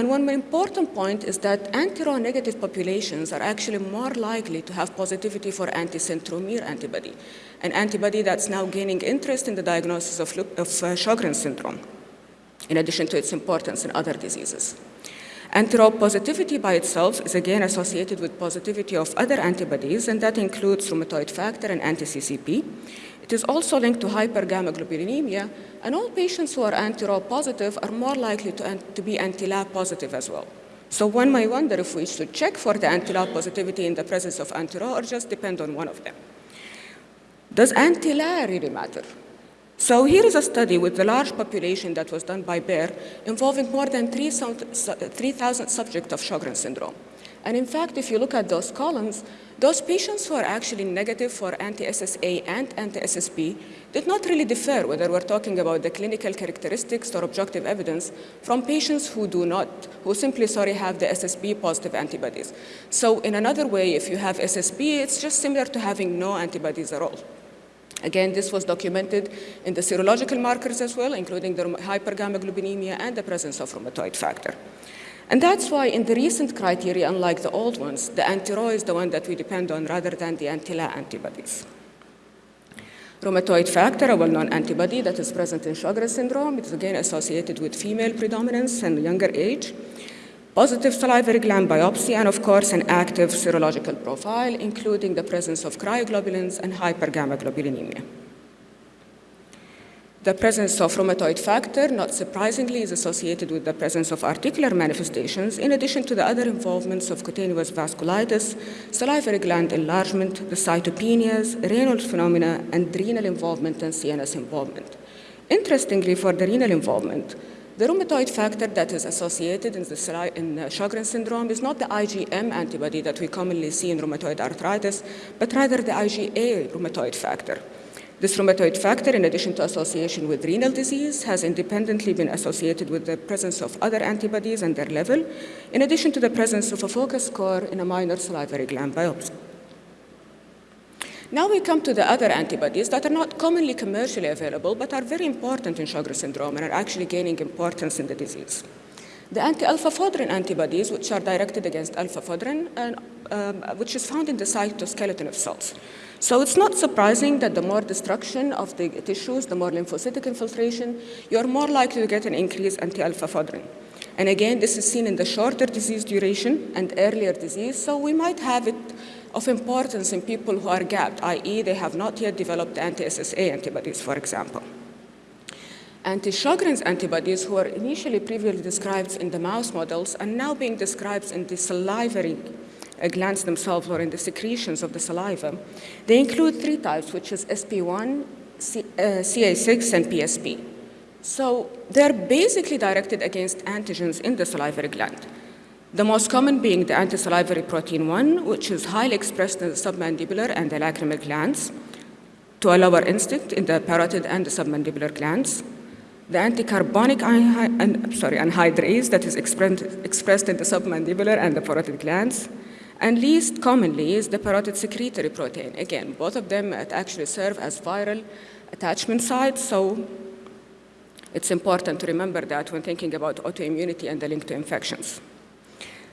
And one important point is that anti-Ro negative populations are actually more likely to have positivity for anti-centromere antibody, an antibody that's now gaining interest in the diagnosis of, of uh, Sjogren's syndrome, in addition to its importance in other diseases. Anti-Ro positivity by itself is again associated with positivity of other antibodies, and that includes rheumatoid factor and anti-CCP. It is also linked to hypergammaglobulinemia, and all patients who are anti-Ro positive are more likely to, to be anti-LA positive as well. So one may wonder if we should check for the anti-LA positivity in the presence of anti-Ro or just depend on one of them. Does anti-LA really matter? So here is a study with the large population that was done by Baer involving more than 3,000 subjects of Sjogren's syndrome. And in fact, if you look at those columns, those patients who are actually negative for anti-SSA and anti-SSB did not really differ whether we're talking about the clinical characteristics or objective evidence from patients who do not, who simply, sorry, have the SSB positive antibodies. So in another way, if you have SSB, it's just similar to having no antibodies at all. Again, this was documented in the serological markers as well, including the hypergammaglobulinemia and the presence of rheumatoid factor. And that's why in the recent criteria, unlike the old ones, the anti-Ro is the one that we depend on rather than the anti-La antibodies. Rheumatoid factor, a well-known antibody that is present in Sjogren's syndrome, it is again associated with female predominance and younger age. Positive salivary gland biopsy, and of course an active serological profile, including the presence of cryoglobulins and hypergammaglobulinemia. The presence of rheumatoid factor, not surprisingly, is associated with the presence of articular manifestations, in addition to the other involvements of cutaneous vasculitis, salivary gland enlargement, the cytopenias, renal phenomena, and renal involvement and CNS involvement. Interestingly, for the renal involvement, the rheumatoid factor that is associated in, the, in Sjogren's syndrome is not the IgM antibody that we commonly see in rheumatoid arthritis, but rather the IgA rheumatoid factor. This rheumatoid factor, in addition to association with renal disease, has independently been associated with the presence of other antibodies and their level, in addition to the presence of a focus score in a minor salivary gland biopsy. Now we come to the other antibodies that are not commonly commercially available, but are very important in Sjogren's syndrome and are actually gaining importance in the disease. The anti-alpha-fodrin antibodies, which are directed against alpha-fodrin, um, which is found in the cytoskeleton of cells. So it's not surprising that the more destruction of the tissues, the more lymphocytic infiltration, you're more likely to get an increase anti-alpha-fodrin. And again, this is seen in the shorter disease duration and earlier disease, so we might have it of importance in people who are gapped, i.e. they have not yet developed anti-SSA antibodies, for example. Anti-Sjogren's antibodies, who were initially previously described in the mouse models, are now being described in the salivary glands themselves or in the secretions of the saliva. They include three types, which is SP1, C, uh, CA6, and PSP. So they're basically directed against antigens in the salivary gland. The most common being the antisalivary protein 1, which is highly expressed in the submandibular and the lacrimal glands, to a lower extent in the parotid and the submandibular glands. The anticarbonic sorry, anhydrase that is expressed in the submandibular and the parotid glands. And least commonly is the parotid secretory protein. Again, both of them actually serve as viral attachment sites, so it's important to remember that when thinking about autoimmunity and the link to infections.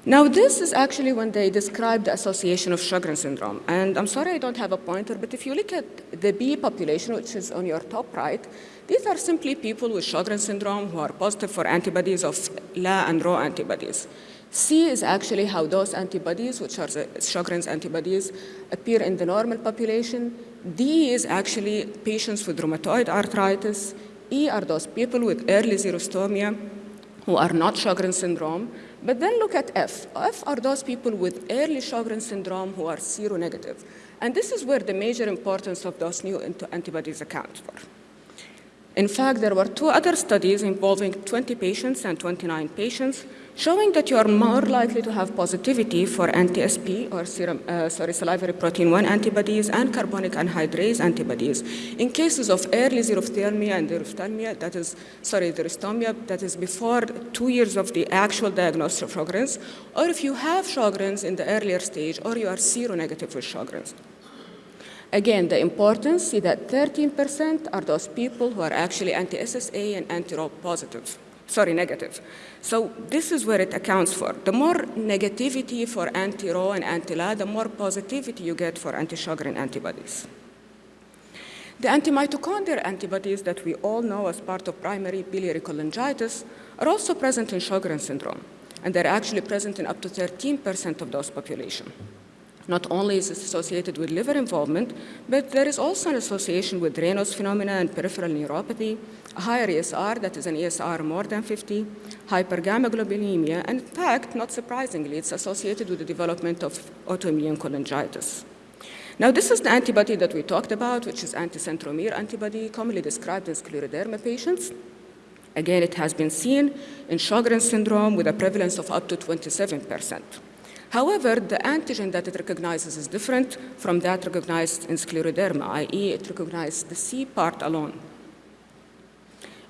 Now, this is actually when they describe the association of Sjogren syndrome. And I'm sorry I don't have a pointer, but if you look at the B population, which is on your top right, these are simply people with Sjogren syndrome who are positive for antibodies of La and Ro antibodies. C is actually how those antibodies, which are the Sjogren's antibodies, appear in the normal population. D is actually patients with rheumatoid arthritis. E are those people with early xerostomia who are not Sjogren syndrome. But then look at F. F are those people with early Sjogren syndrome who are seronegative. And this is where the major importance of those new antibodies accounts for. In fact, there were two other studies involving 20 patients and 29 patients showing that you are more likely to have positivity for anti-SP or serum, uh, sorry, salivary protein 1 antibodies and carbonic anhydrase antibodies in cases of early xerophthalmia and xerophthalmia, that is, sorry, xerostomia, that is before two years of the actual diagnosis of Sjogren's, or if you have Sjogren's in the earlier stage or you are seronegative with Sjogren's. Again, the importance, is that 13% are those people who are actually anti-SSA and anti-Ro positive. sorry, negative. So this is where it accounts for. The more negativity for anti-Ro and anti-La, the more positivity you get for anti-Sjogren antibodies. The antimitochondrial antibodies that we all know as part of primary biliary cholangitis are also present in Sjogren syndrome, and they're actually present in up to 13% of those population. Not only is it associated with liver involvement, but there is also an association with Raynaud's phenomena and peripheral neuropathy, a higher ESR, that is an ESR more than 50, hypergammaglobulinemia, and in fact, not surprisingly, it's associated with the development of autoimmune cholangitis. Now, this is the antibody that we talked about, which is anticentromere antibody, commonly described in scleroderma patients. Again, it has been seen in Sjogren syndrome with a prevalence of up to 27%. However, the antigen that it recognizes is different from that recognized in scleroderma, i.e. it recognizes the C part alone.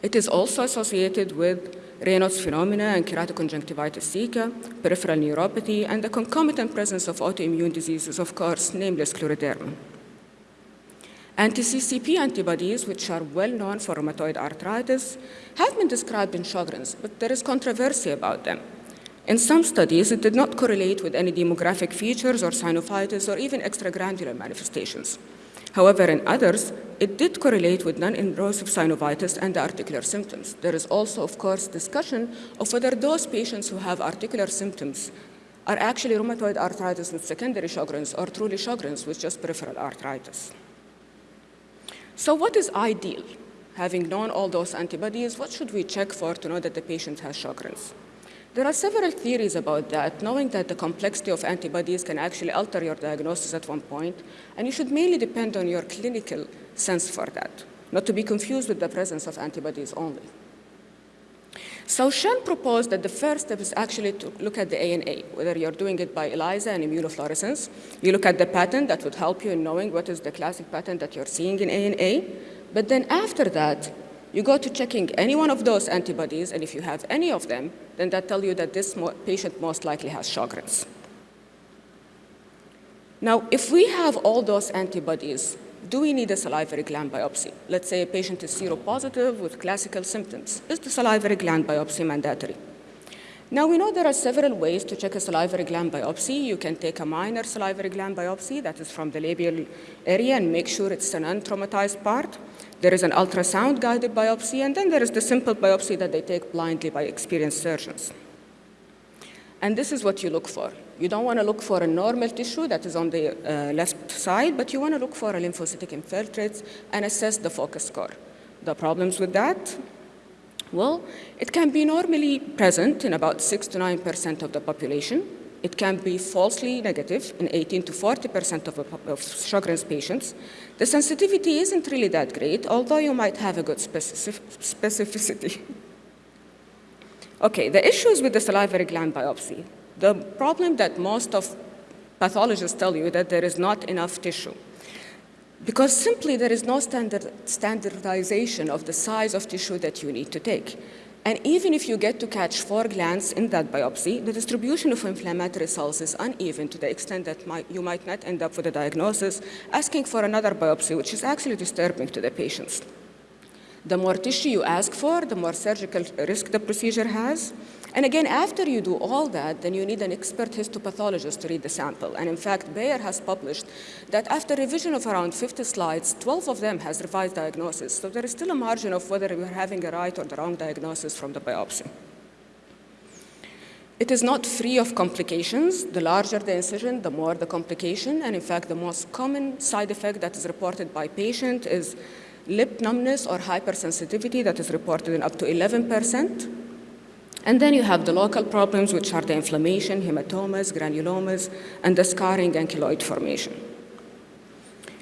It is also associated with Raynaud's phenomena and keratoconjunctivitis sicca, peripheral neuropathy, and the concomitant presence of autoimmune diseases, of course, namely scleroderma. Anti-CCP antibodies, which are well known for rheumatoid arthritis, have been described in Sjogren's, but there is controversy about them. In some studies, it did not correlate with any demographic features or sinusitis or even extraglandular manifestations. However, in others, it did correlate with non-invasive synovitis and the articular symptoms. There is also, of course, discussion of whether those patients who have articular symptoms are actually rheumatoid arthritis with secondary Sjogren's or truly Sjogren's with just peripheral arthritis. So what is ideal? Having known all those antibodies, what should we check for to know that the patient has Sjogren's? There are several theories about that, knowing that the complexity of antibodies can actually alter your diagnosis at one point, and you should mainly depend on your clinical sense for that, not to be confused with the presence of antibodies only. So Shen proposed that the first step is actually to look at the ANA, whether you're doing it by ELISA and immunofluorescence. You look at the pattern that would help you in knowing what is the classic pattern that you're seeing in ANA. But then after that, you go to checking any one of those antibodies, and if you have any of them, then that tells you that this mo patient most likely has Sjogren's. Now, if we have all those antibodies, do we need a salivary gland biopsy? Let's say a patient is seropositive with classical symptoms. Is the salivary gland biopsy mandatory? Now, we know there are several ways to check a salivary gland biopsy. You can take a minor salivary gland biopsy, that is from the labial area, and make sure it's an untraumatized part. There is an ultrasound guided biopsy, and then there is the simple biopsy that they take blindly by experienced surgeons. And this is what you look for. You don't want to look for a normal tissue that is on the uh, left side, but you want to look for a lymphocytic infiltrates and assess the focus score. The problems with that? Well, it can be normally present in about 6 to 9% of the population. It can be falsely negative in 18 to 40% of, of Sjogren's patients. The sensitivity isn't really that great, although you might have a good specific specificity. okay, the issues with the salivary gland biopsy. The problem that most of pathologists tell you that there is not enough tissue. Because simply there is no standard, standardization of the size of tissue that you need to take. And even if you get to catch four glands in that biopsy, the distribution of inflammatory cells is uneven to the extent that you might not end up with a diagnosis asking for another biopsy, which is actually disturbing to the patients. The more tissue you ask for, the more surgical risk the procedure has. And again, after you do all that, then you need an expert histopathologist to read the sample. And in fact, Baer has published that after revision of around 50 slides, 12 of them has revised diagnosis. So there is still a margin of whether we're having a right or the wrong diagnosis from the biopsy. It is not free of complications. The larger the incision, the more the complication. And in fact, the most common side effect that is reported by patient is lip numbness or hypersensitivity that is reported in up to 11 percent. And then you have the local problems, which are the inflammation, hematomas, granulomas, and the scarring and keloid formation.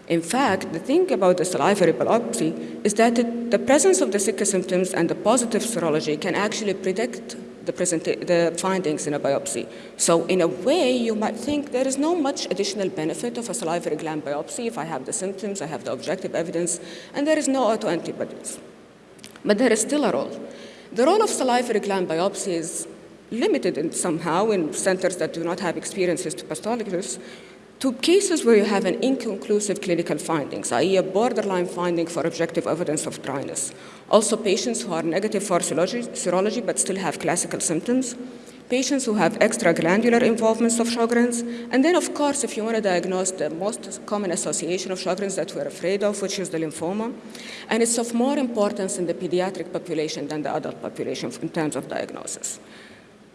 In fact, the thing about the salivary biopsy is that it, the presence of the sicca symptoms and the positive serology can actually predict the, the, findings in a biopsy. So in a way, you might think there is no much additional benefit of a salivary gland biopsy if I have the symptoms, I have the objective evidence, and there is no autoantibodies. But there is still a role. The role of salivary gland biopsy is limited in somehow in centers that do not have experience histopathologists. to cases where you have an inconclusive clinical findings, i.e. a borderline finding for objective evidence of dryness. Also patients who are negative for serology, serology but still have classical symptoms, patients who have extraglandular involvements of Sjogren's, and then of course if you want to diagnose the most common association of Sjogren's that we're afraid of, which is the lymphoma, and it's of more importance in the pediatric population than the adult population in terms of diagnosis.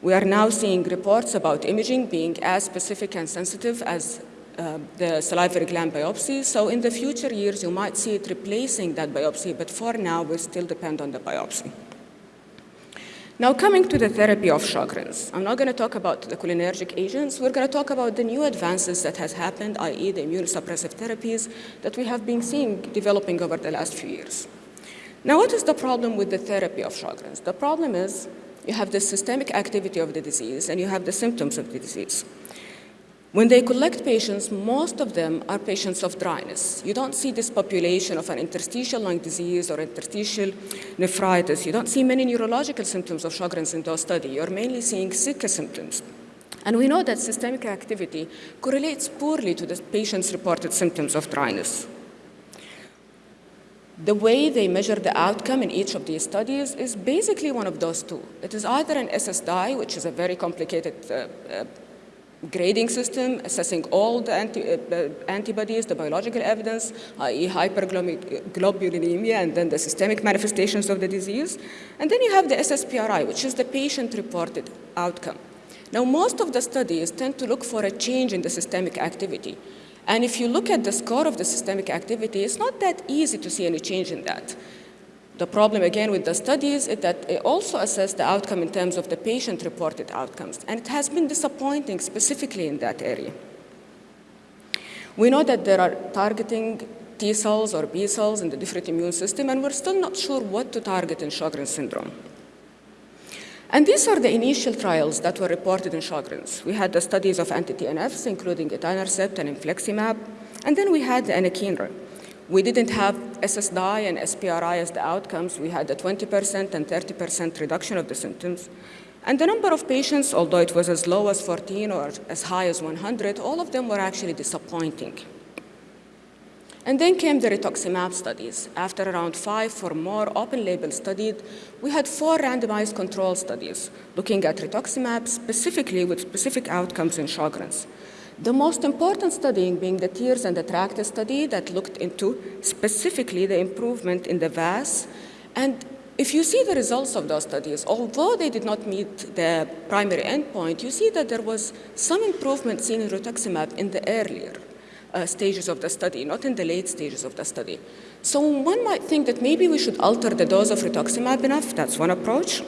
We are now seeing reports about imaging being as specific and sensitive as uh, the salivary gland biopsy. So in the future years, you might see it replacing that biopsy, but for now, we still depend on the biopsy. Now coming to the therapy of Sjogren's, I'm not going to talk about the cholinergic agents. We're going to talk about the new advances that has happened, i.e. the immunosuppressive therapies that we have been seeing developing over the last few years. Now what is the problem with the therapy of Sjogren's? The problem is you have the systemic activity of the disease and you have the symptoms of the disease. When they collect patients, most of them are patients of dryness. You don't see this population of an interstitial lung disease or interstitial nephritis. You don't see many neurological symptoms of Sjogren's in those studies. You're mainly seeing sicca symptoms. And we know that systemic activity correlates poorly to the patient's reported symptoms of dryness. The way they measure the outcome in each of these studies is basically one of those two. It is either an SSDI, which is a very complicated uh, uh, grading system, assessing all the anti, uh, antibodies, the biological evidence, i.e. hyperglobulinemia, and then the systemic manifestations of the disease. And then you have the SSPRI, which is the patient-reported outcome. Now, most of the studies tend to look for a change in the systemic activity. And if you look at the score of the systemic activity, it's not that easy to see any change in that. The problem again with the studies is that it also assess the outcome in terms of the patient-reported outcomes, and it has been disappointing specifically in that area. We know that there are targeting T cells or B cells in the different immune system, and we're still not sure what to target in Sjogren's syndrome. And these are the initial trials that were reported in Sjogren's. We had the studies of anti-TNFs, including etanercept and infliximab, and then we had the anakinra. We didn't have SSDI and SPRI as the outcomes. We had a 20% and 30% reduction of the symptoms. And the number of patients, although it was as low as 14 or as high as 100, all of them were actually disappointing. And then came the rituximab studies. After around five or more open label studies, we had four randomized control studies looking at rituximab specifically with specific outcomes in Sjogren's. The most important studying being the TEARS and the TRACT study that looked into specifically the improvement in the VAS. And if you see the results of those studies, although they did not meet the primary endpoint, you see that there was some improvement seen in rituximab in the earlier uh, stages of the study, not in the late stages of the study. So one might think that maybe we should alter the dose of rituximab enough. That's one approach.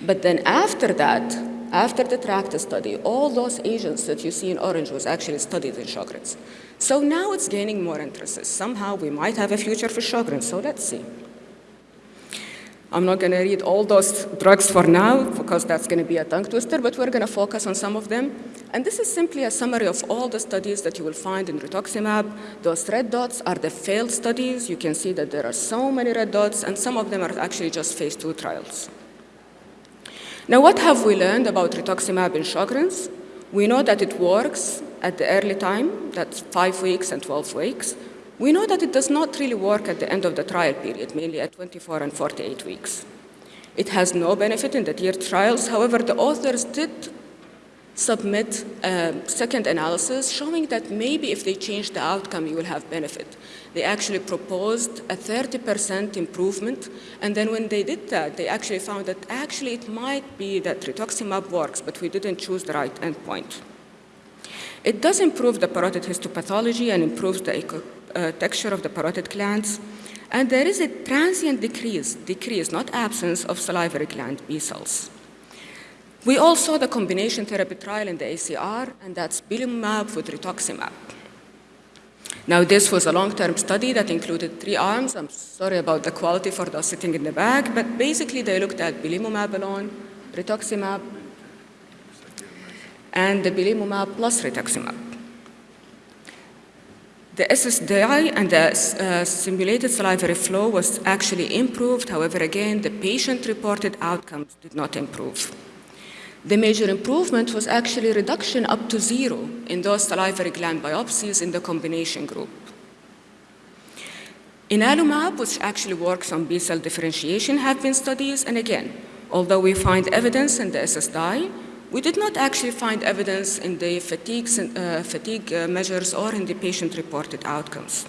But then after that, after the TRACT study, all those agents that you see in orange was actually studied in Sjogren's. So now it's gaining more interest. Somehow we might have a future for Sjogren's, so let's see. I'm not going to read all those drugs for now because that's going to be a tongue twister, but we're going to focus on some of them. And this is simply a summary of all the studies that you will find in rituximab. Those red dots are the failed studies. You can see that there are so many red dots, and some of them are actually just phase two trials. Now, what have we learned about rituximab in Sjogren's? We know that it works at the early time, that's five weeks and 12 weeks. We know that it does not really work at the end of the trial period, mainly at 24 and 48 weeks. It has no benefit in the tiered trials. However, the authors did submit a second analysis showing that maybe if they change the outcome, you will have benefit. They actually proposed a 30% improvement, and then when they did that, they actually found that actually it might be that rituximab works, but we didn't choose the right endpoint. It does improve the parotid histopathology and improves the uh, texture of the parotid glands, and there is a transient decrease, decrease, not absence, of salivary gland B cells. We also saw the combination therapy trial in the ACR, and that's belimumab with rituximab. Now, this was a long-term study that included three arms. I'm sorry about the quality for those sitting in the back, but basically they looked at belimumab alone, rituximab, and the plus rituximab. The SSDI and the uh, simulated salivary flow was actually improved. However, again, the patient-reported outcomes did not improve. The major improvement was actually reduction up to zero in those salivary gland biopsies in the combination group. In Ianalumab, which actually works on B-cell differentiation, have been studies, and again, although we find evidence in the SSDI, we did not actually find evidence in the fatigue, uh, fatigue uh, measures or in the patient-reported outcomes.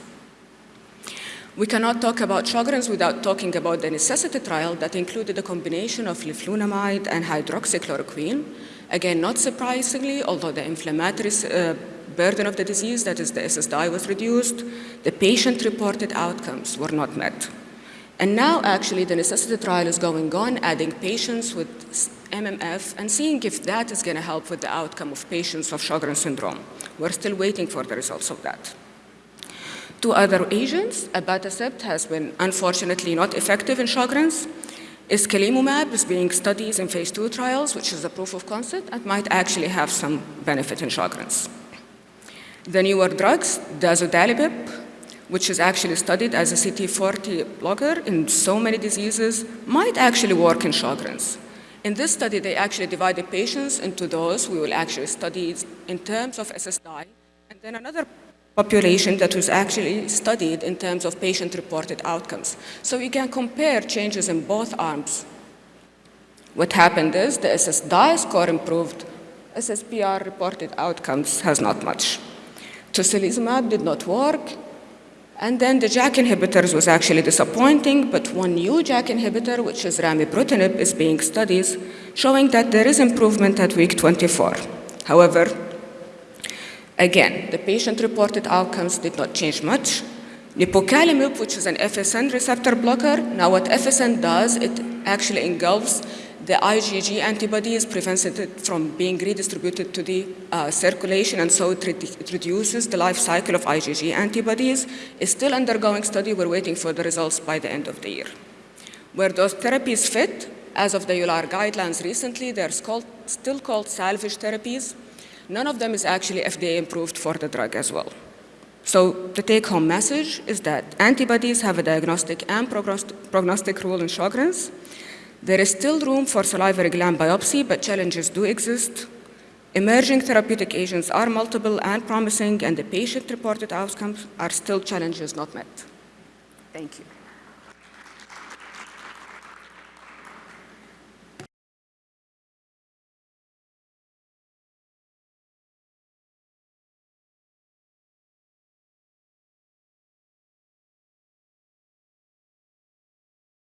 We cannot talk about Sjogren's without talking about the necessity trial that included a combination of leflunomide and hydroxychloroquine. Again, not surprisingly, although the inflammatory uh, burden of the disease, that is the SSDI, was reduced, the patient-reported outcomes were not met. And now, actually, the necessity trial is going on, adding patients with MMF and seeing if that is going to help with the outcome of patients of Sjogren's syndrome. We're still waiting for the results of that. Two other agents, abatacept has been unfortunately not effective in Sjogren's. Iskalimumab is being studied in phase two trials, which is a proof of concept and might actually have some benefit in Sjogren's. The newer drugs, dazodalibep, which is actually studied as a CD40 blocker in so many diseases, might actually work in Sjogren's. In this study, they actually divided patients into those we will actually study in terms of SSDI, and then another population that was actually studied in terms of patient-reported outcomes. So we can compare changes in both arms. What happened is the SSDI score improved, SSPR reported outcomes has not much. Tocilizumab did not work, and then the JAK inhibitors was actually disappointing, but one new JAK inhibitor, which is remibrutinib, is being studied, showing that there is improvement at week 24. However, Again, the patient-reported outcomes did not change much. Nipocalimab, which is an FcRn receptor blocker, now what FcRn does, it actually engulfs the IgG antibodies, prevents it from being redistributed to the uh, circulation, and so it, re it, reduces the life cycle of IgG antibodies. It's still undergoing study. We're waiting for the results by the end of the year. Where those therapies fit, as of the EULAR guidelines recently, they're called, still called salvage therapies. None of them is actually FDA approved for the drug as well. So the take-home message is that antibodies have a diagnostic and prognostic role in Sjogren's. There is still room for salivary gland biopsy, but challenges do exist. Emerging therapeutic agents are multiple and promising, and the patient-reported outcomes are still challenges not met. Thank you.